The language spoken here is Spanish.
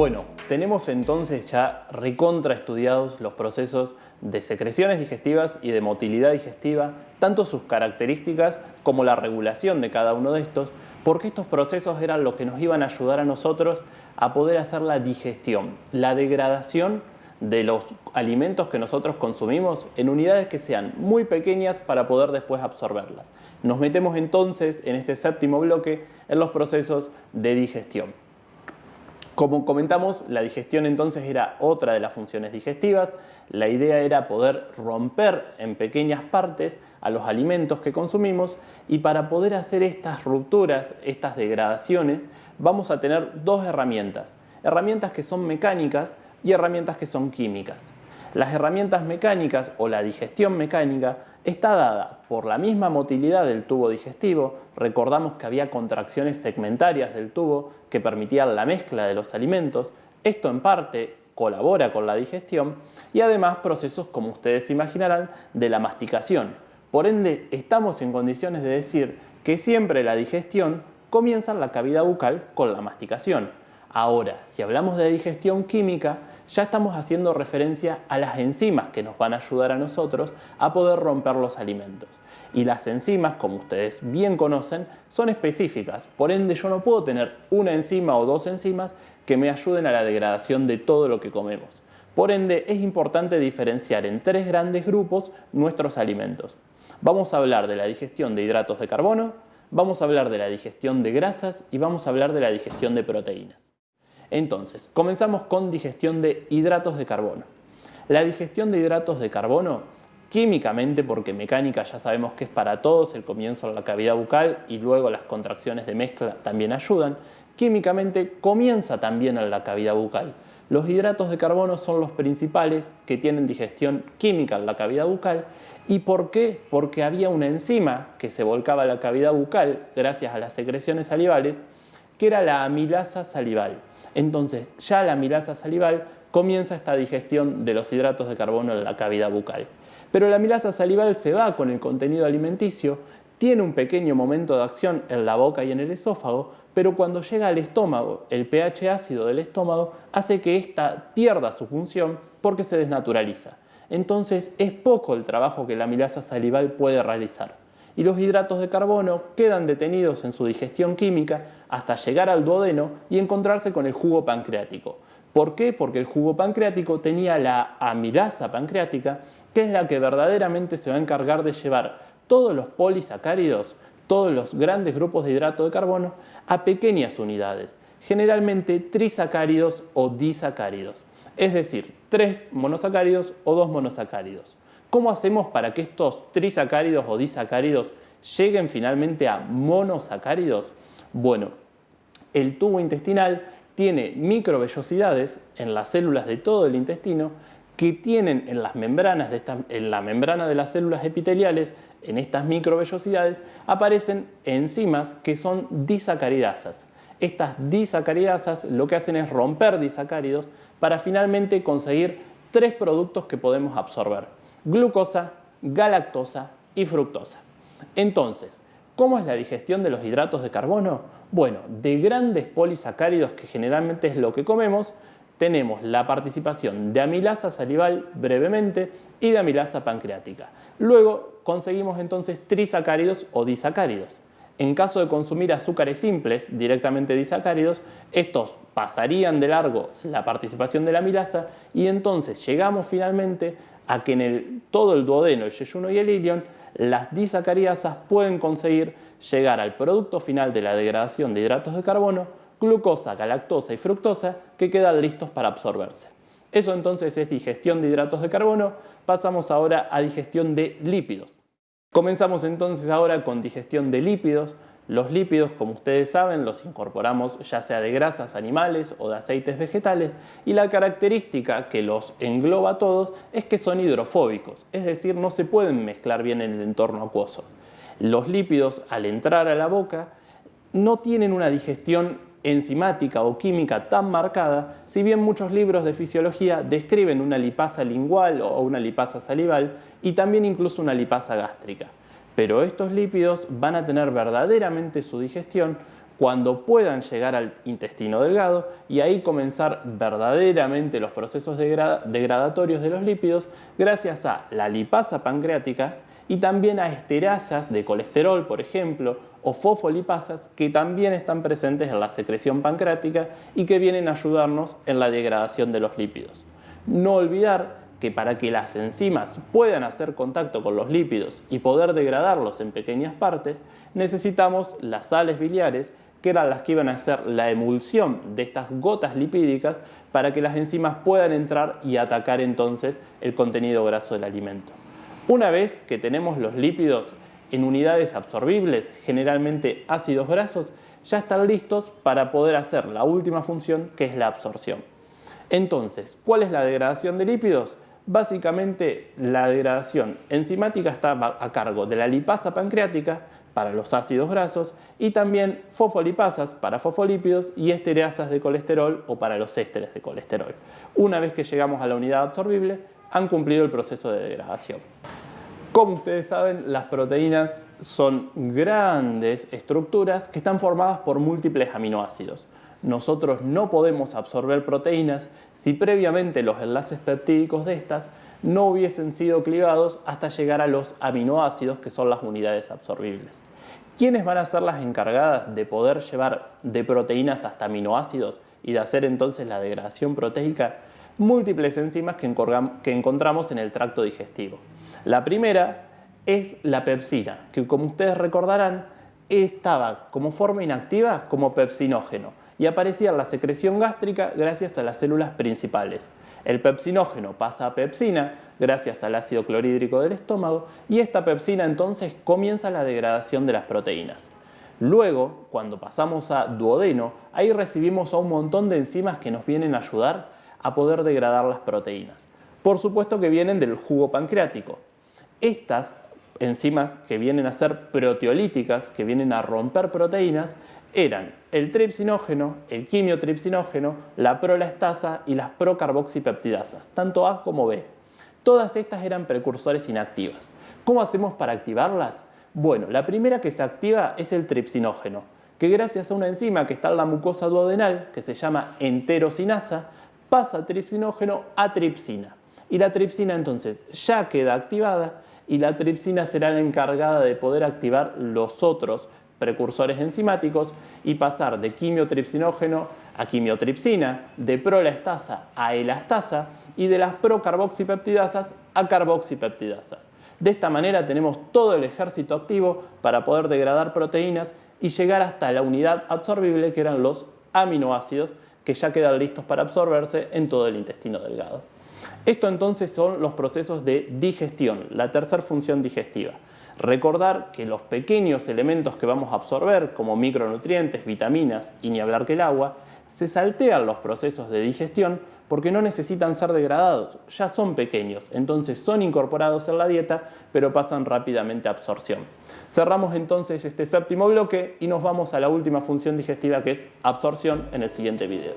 Bueno, tenemos entonces ya recontra estudiados los procesos de secreciones digestivas y de motilidad digestiva, tanto sus características como la regulación de cada uno de estos, porque estos procesos eran lo que nos iban a ayudar a nosotros a poder hacer la digestión, la degradación de los alimentos que nosotros consumimos en unidades que sean muy pequeñas para poder después absorberlas. Nos metemos entonces en este séptimo bloque en los procesos de digestión. Como comentamos, la digestión entonces era otra de las funciones digestivas. La idea era poder romper en pequeñas partes a los alimentos que consumimos y para poder hacer estas rupturas, estas degradaciones, vamos a tener dos herramientas. Herramientas que son mecánicas y herramientas que son químicas. Las herramientas mecánicas o la digestión mecánica está dada por la misma motilidad del tubo digestivo, recordamos que había contracciones segmentarias del tubo que permitían la mezcla de los alimentos, esto en parte colabora con la digestión y además procesos, como ustedes imaginarán, de la masticación. Por ende, estamos en condiciones de decir que siempre la digestión comienza en la cavidad bucal con la masticación. Ahora, si hablamos de digestión química, ya estamos haciendo referencia a las enzimas que nos van a ayudar a nosotros a poder romper los alimentos. Y las enzimas, como ustedes bien conocen, son específicas. Por ende, yo no puedo tener una enzima o dos enzimas que me ayuden a la degradación de todo lo que comemos. Por ende, es importante diferenciar en tres grandes grupos nuestros alimentos. Vamos a hablar de la digestión de hidratos de carbono, vamos a hablar de la digestión de grasas y vamos a hablar de la digestión de proteínas. Entonces, comenzamos con digestión de hidratos de carbono. La digestión de hidratos de carbono, químicamente, porque mecánica ya sabemos que es para todos, el comienzo en la cavidad bucal y luego las contracciones de mezcla también ayudan, químicamente comienza también en la cavidad bucal. Los hidratos de carbono son los principales que tienen digestión química en la cavidad bucal. ¿Y por qué? Porque había una enzima que se volcaba a la cavidad bucal gracias a las secreciones salivales, que era la amilasa salival. Entonces, ya la amilasa salival comienza esta digestión de los hidratos de carbono en la cavidad bucal. Pero la amilasa salival se va con el contenido alimenticio, tiene un pequeño momento de acción en la boca y en el esófago, pero cuando llega al estómago, el pH ácido del estómago hace que ésta pierda su función porque se desnaturaliza. Entonces es poco el trabajo que la amilasa salival puede realizar. Y los hidratos de carbono quedan detenidos en su digestión química hasta llegar al duodeno y encontrarse con el jugo pancreático. ¿Por qué? Porque el jugo pancreático tenía la amilasa pancreática, que es la que verdaderamente se va a encargar de llevar todos los polisacáridos, todos los grandes grupos de hidrato de carbono, a pequeñas unidades, generalmente trisacáridos o disacáridos, es decir, tres monosacáridos o dos monosacáridos. ¿Cómo hacemos para que estos trisacáridos o disacáridos lleguen finalmente a monosacáridos? Bueno, el tubo intestinal tiene microvellosidades en las células de todo el intestino que tienen en las membranas de en la membrana de las células epiteliales, en estas microvellosidades, aparecen enzimas que son disacaridasas. Estas disacaridasas lo que hacen es romper disacáridos para finalmente conseguir tres productos que podemos absorber. Glucosa, galactosa y fructosa. Entonces, ¿Cómo es la digestión de los hidratos de carbono? Bueno, de grandes polisacáridos, que generalmente es lo que comemos, tenemos la participación de amilasa salival brevemente y de amilasa pancreática. Luego conseguimos entonces trisacáridos o disacáridos. En caso de consumir azúcares simples, directamente disacáridos, estos pasarían de largo la participación de la amilasa y entonces llegamos finalmente a que en el, todo el duodeno, el yeyuno y el ilion las disacaridasas pueden conseguir llegar al producto final de la degradación de hidratos de carbono, glucosa, galactosa y fructosa, que quedan listos para absorberse. Eso entonces es digestión de hidratos de carbono. Pasamos ahora a digestión de lípidos. Comenzamos entonces ahora con digestión de lípidos. Los lípidos, como ustedes saben, los incorporamos ya sea de grasas animales o de aceites vegetales y la característica que los engloba a todos es que son hidrofóbicos, es decir, no se pueden mezclar bien en el entorno acuoso. Los lípidos, al entrar a la boca, no tienen una digestión enzimática o química tan marcada, si bien muchos libros de fisiología describen una lipasa lingual o una lipasa salival y también incluso una lipasa gástrica. Pero estos lípidos van a tener verdaderamente su digestión cuando puedan llegar al intestino delgado y ahí comenzar verdaderamente los procesos degradatorios de los lípidos gracias a la lipasa pancreática y también a esterasas de colesterol, por ejemplo, o fosfolipasas que también están presentes en la secreción pancreática y que vienen a ayudarnos en la degradación de los lípidos. No olvidar que para que las enzimas puedan hacer contacto con los lípidos y poder degradarlos en pequeñas partes, necesitamos las sales biliares que eran las que iban a hacer la emulsión de estas gotas lipídicas para que las enzimas puedan entrar y atacar entonces el contenido graso del alimento. Una vez que tenemos los lípidos en unidades absorbibles, generalmente ácidos grasos, ya están listos para poder hacer la última función que es la absorción. Entonces, ¿cuál es la degradación de lípidos? Básicamente la degradación enzimática está a cargo de la lipasa pancreática para los ácidos grasos y también fosfolipasas para fosfolípidos y estereasas de colesterol o para los ésteres de colesterol. Una vez que llegamos a la unidad absorbible, han cumplido el proceso de degradación. Como ustedes saben, las proteínas son grandes estructuras que están formadas por múltiples aminoácidos. Nosotros no podemos absorber proteínas si previamente los enlaces peptídicos de estas no hubiesen sido clivados hasta llegar a los aminoácidos que son las unidades absorbibles. ¿Quiénes van a ser las encargadas de poder llevar de proteínas hasta aminoácidos y de hacer entonces la degradación proteica? Múltiples enzimas que encontramos en el tracto digestivo. La primera es la pepsina, que como ustedes recordarán estaba como forma inactiva como pepsinógeno y aparecía la secreción gástrica gracias a las células principales. El pepsinógeno pasa a pepsina gracias al ácido clorhídrico del estómago y esta pepsina entonces comienza la degradación de las proteínas. Luego, cuando pasamos a duodeno, ahí recibimos a un montón de enzimas que nos vienen a ayudar a poder degradar las proteínas. Por supuesto que vienen del jugo pancreático. Estas enzimas que vienen a ser proteolíticas, que vienen a romper proteínas, eran el tripsinógeno, el quimiotripsinógeno, la prolastasa y las procarboxipeptidasas, tanto A como B. Todas estas eran precursores inactivas. ¿Cómo hacemos para activarlas? Bueno, la primera que se activa es el tripsinógeno, que gracias a una enzima que está en la mucosa duodenal, que se llama enterosinasa, pasa tripsinógeno a tripsina. Y la tripsina entonces ya queda activada y la tripsina será la encargada de poder activar los otros precursores enzimáticos y pasar de quimiotripsinógeno a quimiotripsina, de prolastasa a elastasa y de las procarboxipeptidasas a carboxipeptidasas. De esta manera tenemos todo el ejército activo para poder degradar proteínas y llegar hasta la unidad absorbible que eran los aminoácidos que ya quedan listos para absorberse en todo el intestino delgado. Esto entonces son los procesos de digestión, la tercera función digestiva. Recordar que los pequeños elementos que vamos a absorber, como micronutrientes, vitaminas y ni hablar que el agua, se saltean los procesos de digestión porque no necesitan ser degradados, ya son pequeños, entonces son incorporados en la dieta, pero pasan rápidamente a absorción. Cerramos entonces este séptimo bloque y nos vamos a la última función digestiva que es absorción en el siguiente video.